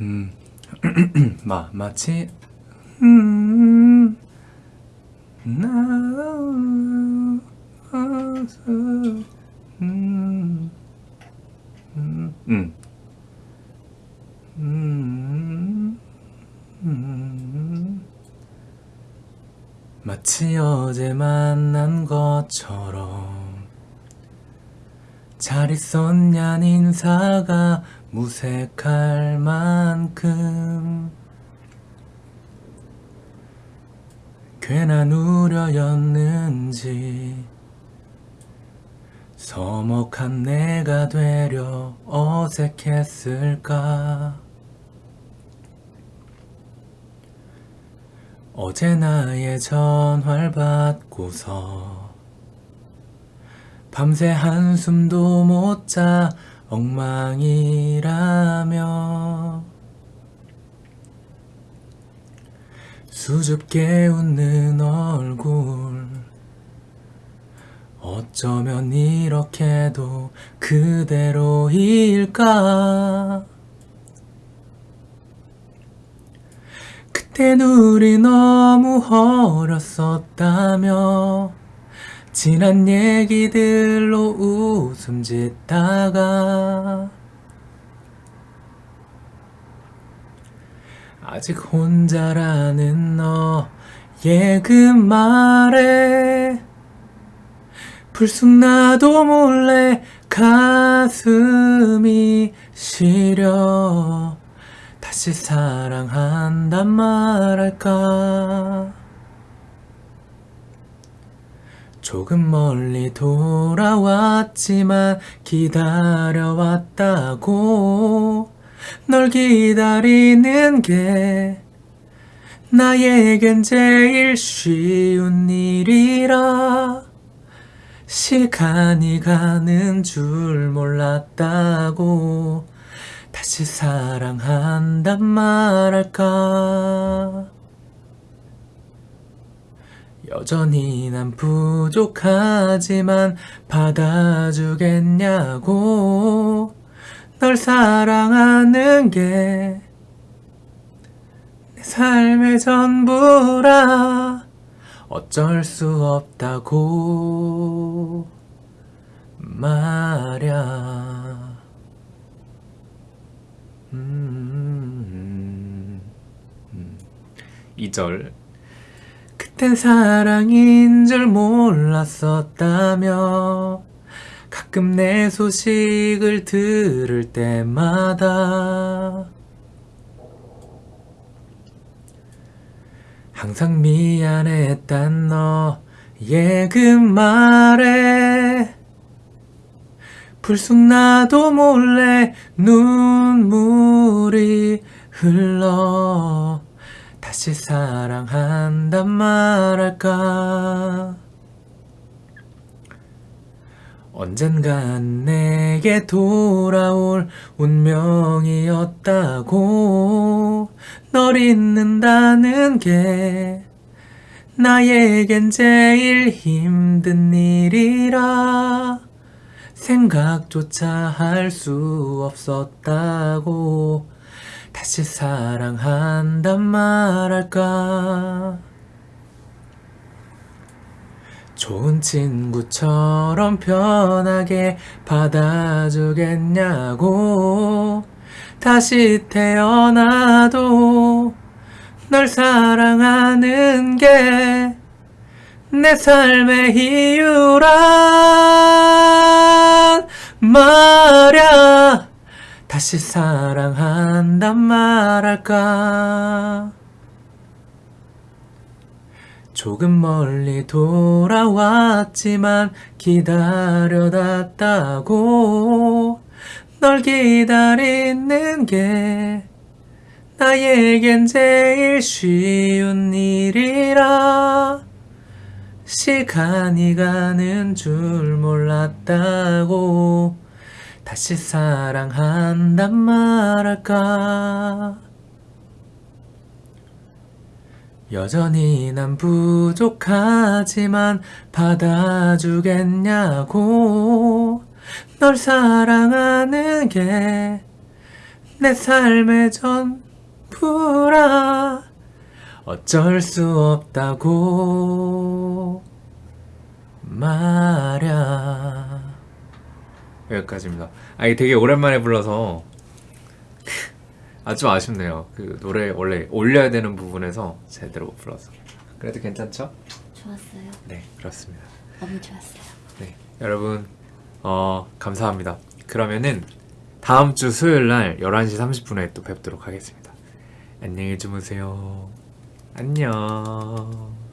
음, 마, 마치 음, 음, 음, 음, 마치 어제 만난 것처럼 잘 있었냔 인사가 무색할 만큼. 괜한 우려였는지 서먹한 내가 되려 어색했을까. 어제 나의 전화를 받고서 밤새 한숨도 못 자 엉망이라며. 수줍게 웃는 얼굴. 어쩌면 이렇게도 그대로일까? 그땐 우리 너무 어렸었다며 지난 얘기들로 웃음 짓다가 아직 혼자라는 너의 그 말에 불쑥 나도 몰래 가슴이 시려. 다시 사랑한단 말할까 조금 멀리 돌아왔지만 기다려왔다고. 널 기다리는 게 나에겐 제일 쉬운 일이라. 시간이 가는 줄 몰랐다고. 다시 사랑한단 말할까 여전히 난 부족하지만 받아주겠냐고. 널 사랑하는 게 내 삶의 전부라. 어쩔 수 없다고 말야. 음, 음. 2절 그땐 사랑인 줄 몰랐었다며 가끔 내 소식을 들을 때마다 항상 미안했단 너의 그 말에 불쑥 나도 몰래 눈물이 흘러 다시 사랑한단 말할까? 언젠간 내게 돌아올 운명이었다고 널 잊는다는 게 나에겐 제일 힘든 일이라 생각조차 할 수 없었다고 다시 사랑한단 말할까? 좋은 친구처럼 편하게 받아주겠냐고? 다시 태어나도 널 사랑하는 게 내 삶의 이유란 말야 다시 사랑한단 말할까? 조금 멀리 돌아왔지만 기다려놨다고 널 기다리는 게 나에겐 제일 쉬운 일이라 시간이 가는 줄 몰랐다고 다시 사랑한단 말할까? 여전히 난 부족하지만 받아주겠냐고. 널 사랑하는 게 내 삶의 전부라. 어쩔 수 없다고 말야 여기까지입니다 아 이게 되게 오랜만에 불러서 아주 아쉽네요 그 노래 원래 올려야 되는 부분에서 제대로 못 불러서 그래도 괜찮죠? 좋았어요. 네 그렇습니다 너무 좋았어요. 네, 여러분 어, 감사합니다. 그러면은 다음 주 수요일 날 11시 30분에 또 뵙도록 하겠습니다. 안녕히 주무세요. 안녕.